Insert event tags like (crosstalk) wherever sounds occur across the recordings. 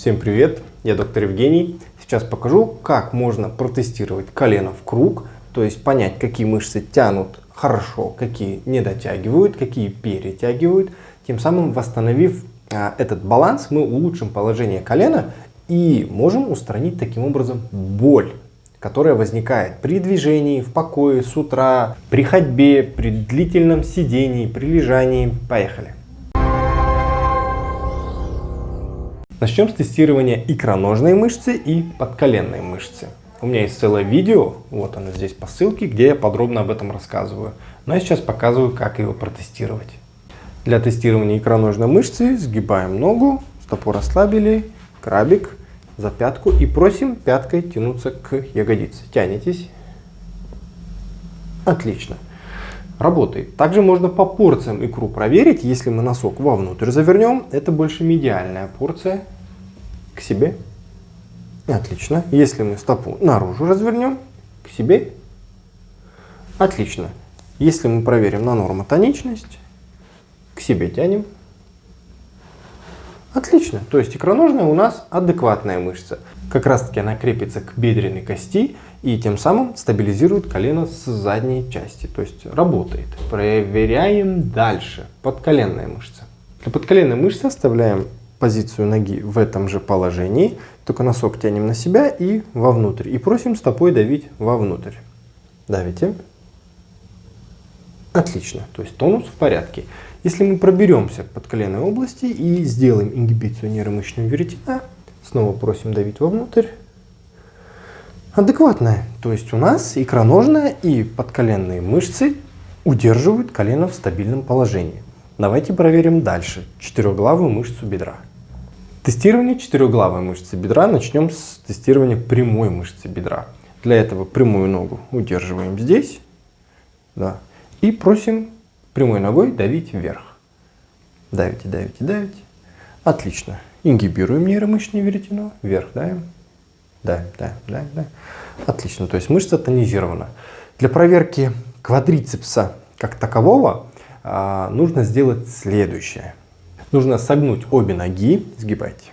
Всем привет, я доктор Евгений. Сейчас покажу, как можно протестировать колено в круг, то есть понять, какие мышцы тянут хорошо, какие не дотягивают, какие перетягивают. Тем самым восстановив а, этот баланс, мы улучшим положение колена и можем устранить таким образом боль которая возникает при движении, в покое, с утра, при ходьбе, при длительном сидении, при лежании. Поехали! Начнем с тестирования икроножной мышцы и подколенной мышцы. У меня есть целое видео, вот оно здесь по ссылке, где я подробно об этом рассказываю. Но я сейчас показываю, как его протестировать. Для тестирования икроножной мышцы сгибаем ногу, стопу расслабили, крабик, за пятку и просим пяткой тянуться к ягодице. Тянетесь. Отлично. Работает. Также можно по порциям икру проверить. Если мы носок вовнутрь завернем, это больше медиальная порция к себе. Отлично. Если мы стопу наружу развернем, к себе. Отлично. Если мы проверим на нормотоничность, к себе тянем. Отлично. То есть икроножная у нас адекватная мышца. Как раз таки она крепится к бедренной кости и тем самым стабилизирует колено с задней части. То есть работает. Проверяем дальше. Подколенная мышца. Для подколенной мышцы оставляем позицию ноги в этом же положении. Только носок тянем на себя и вовнутрь. И просим стопой давить вовнутрь. Давите. Отлично. То есть тонус в порядке. Если мы проберемся под коленной области и сделаем ингибицию нейромышечного веретена, снова просим давить вовнутрь, адекватная. То есть у нас икроножная и подколенные мышцы удерживают колено в стабильном положении. Давайте проверим дальше четырехглавую мышцу бедра. Тестирование четырехглавой мышцы бедра начнем с тестирования прямой мышцы бедра. Для этого прямую ногу удерживаем здесь да, и просим прямой ногой давить вверх. Давите, давите, давите. Отлично. Ингибируем нейромышечное веретено. Вверх давим. Давим, давим, давим, давим. Отлично. То есть мышца тонизирована. Для проверки квадрицепса как такового а, нужно сделать следующее. Нужно согнуть обе ноги, сгибайте,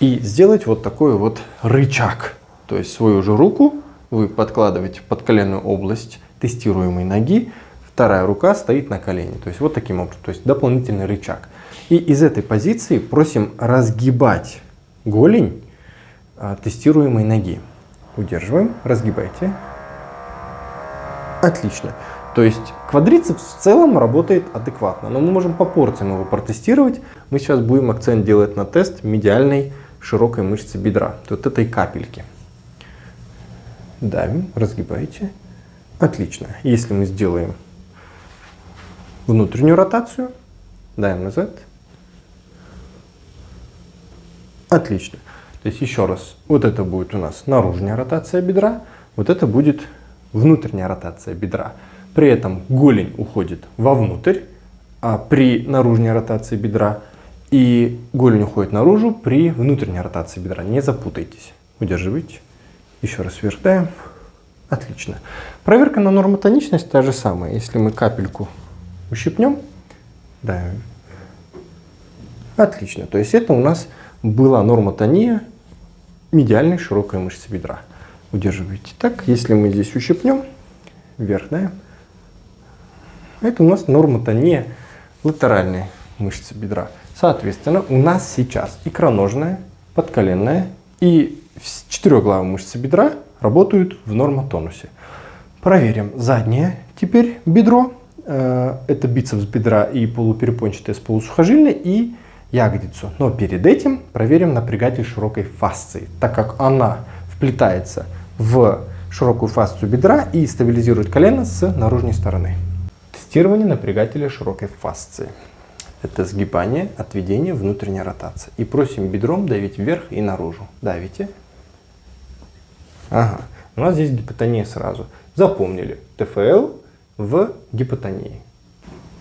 и сделать вот такой вот рычаг. То есть свою же руку вы подкладываете под коленную область тестируемой ноги, вторая рука стоит на колене. То есть вот таким образом, то есть дополнительный рычаг. И из этой позиции просим разгибать голень а, тестируемой ноги. Удерживаем, разгибайте. Отлично. То есть квадрицепс в целом работает адекватно, но мы можем по порциям его протестировать. Мы сейчас будем акцент делать на тест медиальной широкой мышцы бедра, вот этой капельки. Давим, разгибайте. Отлично. Если мы сделаем внутреннюю ротацию, даем назад. Отлично. То есть еще раз, вот это будет у нас наружная ротация бедра, вот это будет внутренняя ротация бедра. При этом голень уходит вовнутрь, а при наружной ротации бедра и голень уходит наружу при внутренней ротации бедра. Не запутайтесь. Удерживайте. Еще раз вверх даем. Отлично. Проверка на нормотоничность та же самая. Если мы капельку ущипнем. Да. Отлично. То есть это у нас была нормотония медиальной широкой мышцы бедра. Удерживайте так. Если мы здесь ущипнем, вверх, да, это у нас нормотония латеральной мышцы бедра. Соответственно, у нас сейчас икроножная, подколенная и четырехглавая мышцы бедра работают в нормотонусе. Проверим заднее теперь бедро. Э, это бицепс бедра и полуперепончатая с полусухожильной и ягодицу. Но перед этим проверим напрягатель широкой фасции, так как она вплетается в широкую фасцию бедра и стабилизирует колено с наружной стороны. Тестирование напрягателя широкой фасции. Это сгибание, отведение, внутренняя ротация. И просим бедром давить вверх и наружу. Давите. Ага. У нас здесь гипотония сразу. Запомнили. ТФЛ в гипотонии.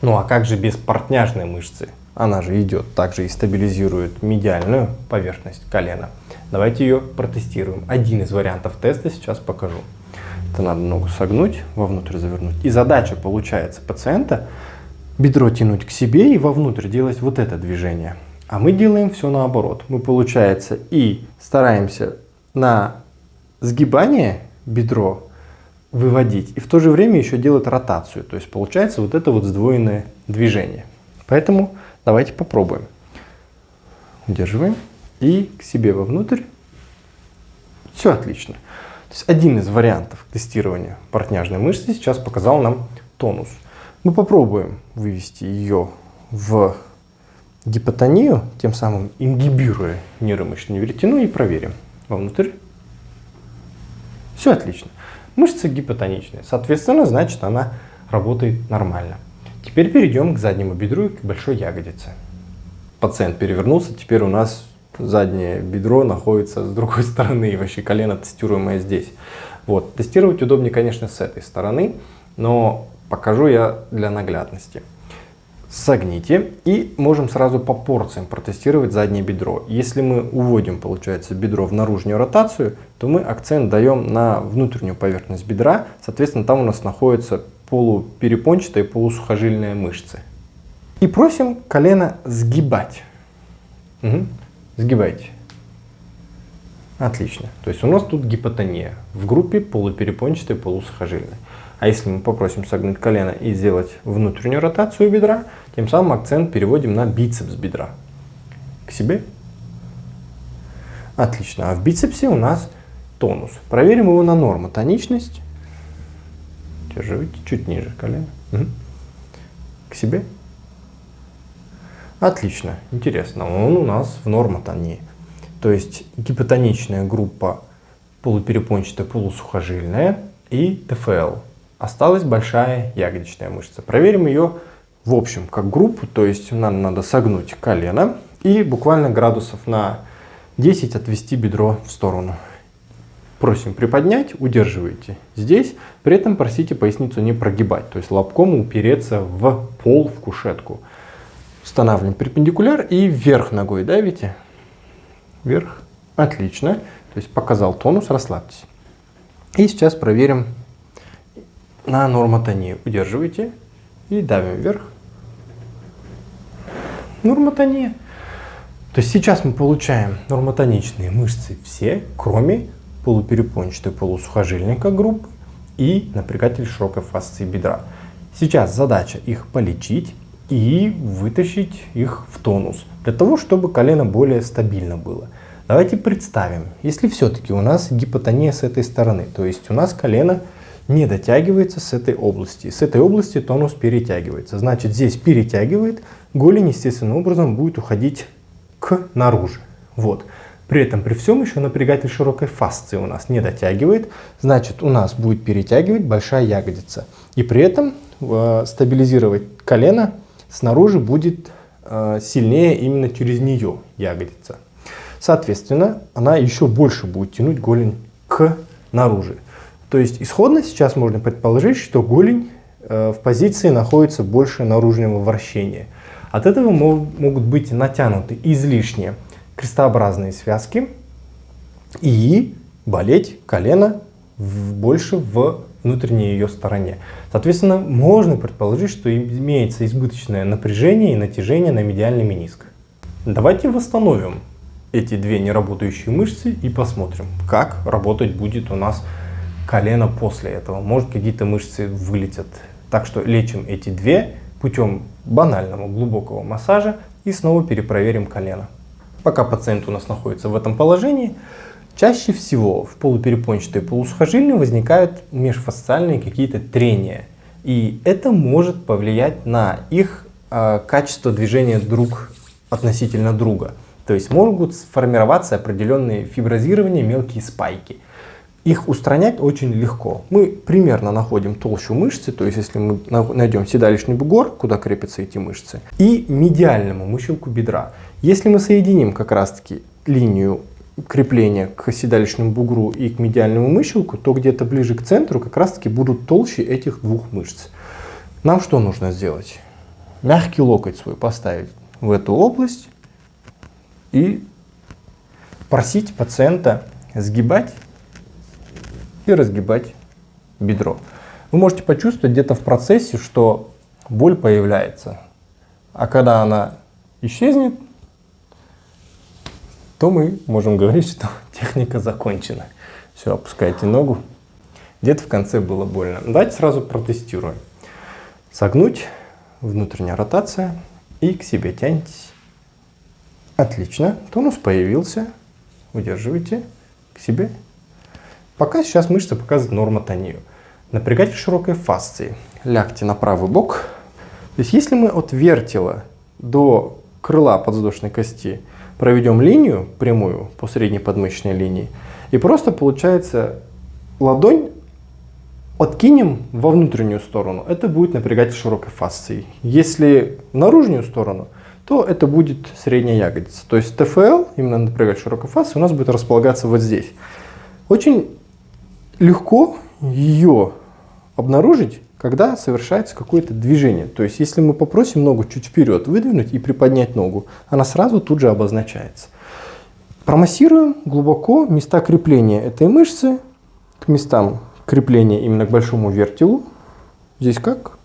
Ну а как же без портняжной мышцы? Она же идет, также и стабилизирует медиальную поверхность колена. Давайте ее протестируем. Один из вариантов теста сейчас покажу. Это надо ногу согнуть, вовнутрь завернуть. И задача получается пациента бедро тянуть к себе и вовнутрь делать вот это движение. А мы делаем все наоборот. Мы, получается, и стараемся на сгибание бедро выводить, и в то же время еще делать ротацию. То есть получается вот это вот сдвоенное движение. Поэтому давайте попробуем. Удерживаем и к себе вовнутрь. Все отлично. То есть один из вариантов тестирования портняжной мышцы сейчас показал нам тонус. Мы попробуем вывести ее в гипотонию, тем самым ингибируя нейромышечную веретену и проверим. Вовнутрь. Все отлично. Мышца гипотоничная, соответственно, значит она работает нормально. Теперь перейдем к заднему бедру и к большой ягодице. Пациент перевернулся, теперь у нас заднее бедро находится с другой (laughs) стороны, и вообще колено тестируемое здесь. Вот. Тестировать удобнее, конечно, с этой стороны, но покажу я для наглядности. Согните и можем сразу по порциям протестировать заднее бедро. Если мы уводим, получается, бедро в наружную ротацию, то мы акцент даем на внутреннюю поверхность бедра. Соответственно, там у нас находятся полуперепончатые полусухожильные мышцы. И просим колено сгибать. Угу. Сгибайте. Отлично. То есть у нас тут гипотония в группе полуперепончатой полусухожильной. А если мы попросим согнуть колено и сделать внутреннюю ротацию бедра, тем самым акцент переводим на бицепс бедра. К себе. Отлично. А в бицепсе у нас тонус. Проверим его на норму. Тоничность. Держите чуть ниже колено. Угу. К себе. Отлично, интересно. Он у нас в нормотонии. То есть гипотоничная группа полуперепончатая, полусухожильная и ТФЛ. Осталась большая ягодичная мышца. Проверим ее в общем как группу, то есть нам надо согнуть колено и буквально градусов на 10 отвести бедро в сторону. Просим приподнять, удерживайте здесь, при этом просите поясницу не прогибать, то есть лобком упереться в пол, в кушетку. Устанавливаем перпендикуляр и вверх ногой давите. Вверх. Отлично. То есть показал тонус, расслабьтесь. И сейчас проверим на нормотонию. Удерживайте и давим вверх. Нормотония. То есть сейчас мы получаем нормотоничные мышцы все, кроме полуперепончатой полусухожильника группы и напрягатель широкой фасции бедра. Сейчас задача их полечить и вытащить их в тонус, для того, чтобы колено более стабильно было. Давайте представим, если все-таки у нас гипотония с этой стороны, то есть у нас колено не дотягивается с этой области, с этой области тонус перетягивается, значит здесь перетягивает, голень естественным образом будет уходить к наружу. Вот. При этом при всем еще напрягатель широкой фасции у нас не дотягивает, значит у нас будет перетягивать большая ягодица. И при этом э, стабилизировать колено снаружи будет э, сильнее именно через нее ягодица. Соответственно, она еще больше будет тянуть голень к наружу. То есть исходно сейчас можно предположить, что голень э, в позиции находится больше наружного вращения. От этого могут быть натянуты излишние крестообразные связки и болеть колено больше в внутренней ее стороне. Соответственно, можно предположить, что имеется избыточное напряжение и натяжение на медиальный мениск. Давайте восстановим эти две неработающие мышцы и посмотрим, как работать будет у нас колено после этого. Может какие-то мышцы вылетят. Так что лечим эти две путем банального глубокого массажа и снова перепроверим колено. Пока пациент у нас находится в этом положении, Чаще всего в полуперепончатой полусухожильной возникают межфасциальные какие-то трения. И это может повлиять на их э, качество движения друг относительно друга. То есть могут сформироваться определенные фиброзирования, мелкие спайки. Их устранять очень легко. Мы примерно находим толщу мышцы, то есть если мы найдем седалищный бугор, куда крепятся эти мышцы, и медиальному мыщелку бедра. Если мы соединим как раз таки линию крепления к седалищному бугру и к медиальному мыщелку, то где-то ближе к центру как раз таки будут толще этих двух мышц. Нам что нужно сделать? Мягкий локоть свой поставить в эту область и просить пациента сгибать и разгибать бедро. Вы можете почувствовать где-то в процессе, что боль появляется. А когда она исчезнет, то мы можем говорить, что (laughs) техника закончена. Все, опускайте ногу. Где-то в конце было больно. Давайте сразу протестируем. Согнуть, внутренняя ротация и к себе тянетесь. Отлично, тонус появился. Удерживайте к себе. Пока сейчас мышца показывает нормотонию. Напрягайте широкой фасции. Лягте на правый бок. То есть если мы от вертела до крыла подвздошной кости проведем линию прямую по средней подмышечной линии, и просто получается ладонь откинем во внутреннюю сторону, это будет напрягать широкой фасцией. Если в наружную сторону, то это будет средняя ягодица. То есть ТФЛ, именно напрягать широкой фасцией, у нас будет располагаться вот здесь. Очень легко ее обнаружить, когда совершается какое-то движение. То есть если мы попросим ногу чуть вперед выдвинуть и приподнять ногу, она сразу тут же обозначается. Промассируем глубоко места крепления этой мышцы к местам крепления именно к большому вертелу. Здесь как?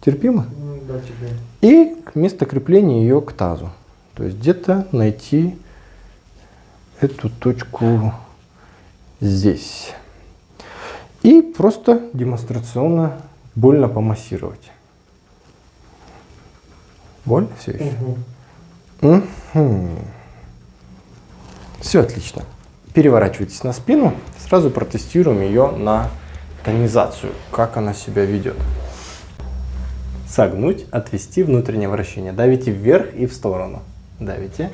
Терпимо? Да, терпимо. И место крепления ее к тазу. То есть где-то найти эту точку здесь. И просто демонстрационно больно помассировать. Боль все еще? Угу. Угу. Все отлично. Переворачивайтесь на спину. Сразу протестируем ее на тонизацию, как она себя ведет. Согнуть, отвести внутреннее вращение. Давите вверх и в сторону. Давите.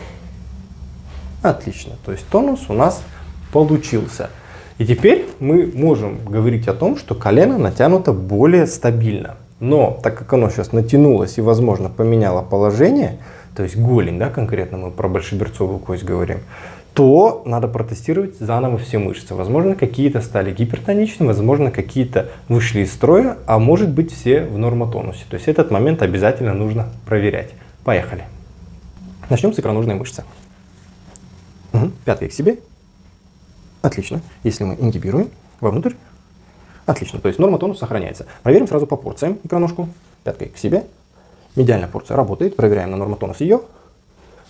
Отлично. То есть тонус у нас получился. И теперь мы можем говорить о том, что колено натянуто более стабильно. Но так как оно сейчас натянулось и, возможно, поменяло положение, то есть голень, да, конкретно мы про большеберцовую кость говорим, то надо протестировать заново все мышцы. Возможно, какие-то стали гипертоничны, возможно, какие-то вышли из строя, а может быть все в нормотонусе. То есть этот момент обязательно нужно проверять. Поехали. Начнем с икроножной мышцы. Угу. Пяткой к себе, Отлично. Если мы ингибируем вовнутрь, отлично. То есть норма тонус сохраняется. Проверим сразу по порциям икроножку. Пяткой к себе. Медиальная порция работает. Проверяем на нормотонус ее.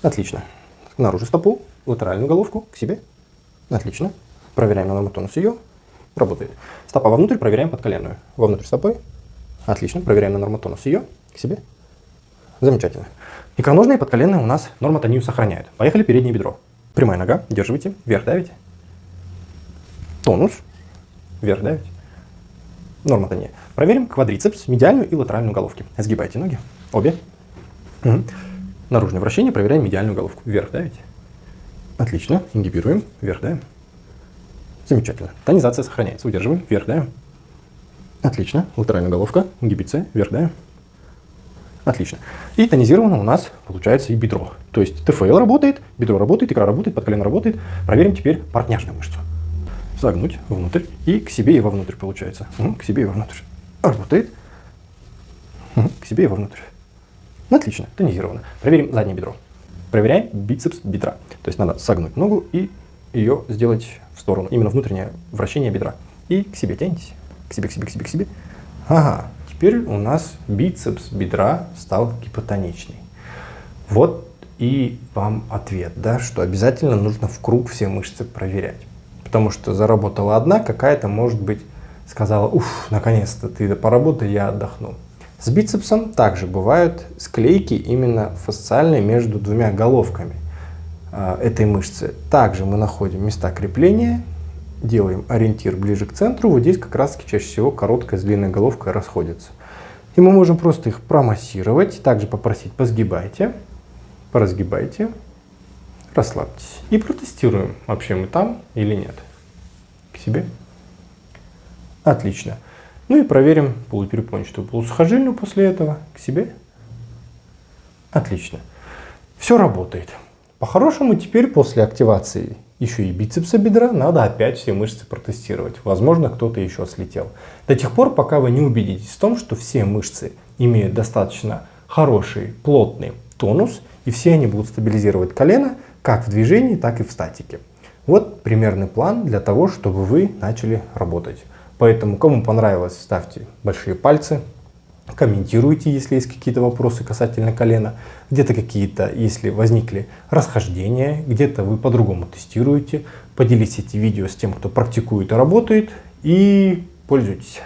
Отлично. Наружу стопу, латеральную головку к себе. Отлично. Проверяем на нормотонус ее. Работает. Стопа вовнутрь, проверяем под коленную. Вовнутрь стопы. Отлично. Проверяем на нормотонус ее. К себе. Замечательно. Икроножные подколенные у нас нормотонию сохраняют. Поехали переднее бедро. Прямая нога. Держите. Вверх давите тонус, вверх давить, норма тония. Проверим квадрицепс, медиальную и латеральную головки. Сгибайте ноги, обе. Угу. Наружное вращение, проверяем медиальную головку. Вверх давите. Отлично, ингибируем, вверх давим. Замечательно. Тонизация сохраняется, удерживаем, вверх давим. Отлично, латеральная головка, ингибиция, вверх давим. Отлично. И тонизировано у нас получается и бедро. То есть ТФЛ работает, бедро работает, икра работает, подколено работает. Проверим теперь партняшную мышцу согнуть внутрь и к себе и вовнутрь получается. К себе и вовнутрь. Работает. К себе и вовнутрь. Отлично, тонизировано. Проверим заднее бедро. Проверяем бицепс бедра. То есть надо согнуть ногу и ее сделать в сторону. Именно внутреннее вращение бедра. И к себе тянетесь. К себе, к себе, к себе, к себе. Ага, теперь у нас бицепс бедра стал гипотоничный. Вот и вам ответ, да, что обязательно нужно в круг все мышцы проверять потому что заработала одна, какая-то, может быть, сказала, уф, наконец-то ты поработай, я отдохну. С бицепсом также бывают склейки именно фасциальные между двумя головками э, этой мышцы. Также мы находим места крепления, делаем ориентир ближе к центру. Вот здесь как раз чаще всего короткая с длинной головкой расходятся. И мы можем просто их промассировать, также попросить позгибайте, поразгибайте, расслабьтесь. И протестируем, вообще мы там или нет. К себе. Отлично. Ну и проверим полуперепончатую полусухожильную после этого. К себе. Отлично. Все работает. По-хорошему теперь после активации еще и бицепса бедра надо опять все мышцы протестировать. Возможно, кто-то еще слетел. До тех пор, пока вы не убедитесь в том, что все мышцы имеют достаточно хороший, плотный тонус, и все они будут стабилизировать колено, как в движении, так и в статике. Вот примерный план для того, чтобы вы начали работать. Поэтому, кому понравилось, ставьте большие пальцы. комментируйте, если есть какие-то вопросы касательно колена, где-то какие-то, если возникли расхождения, где-то вы по-другому тестируете, поделитесь эти видео с тем, кто практикует и работает, и пользуйтесь.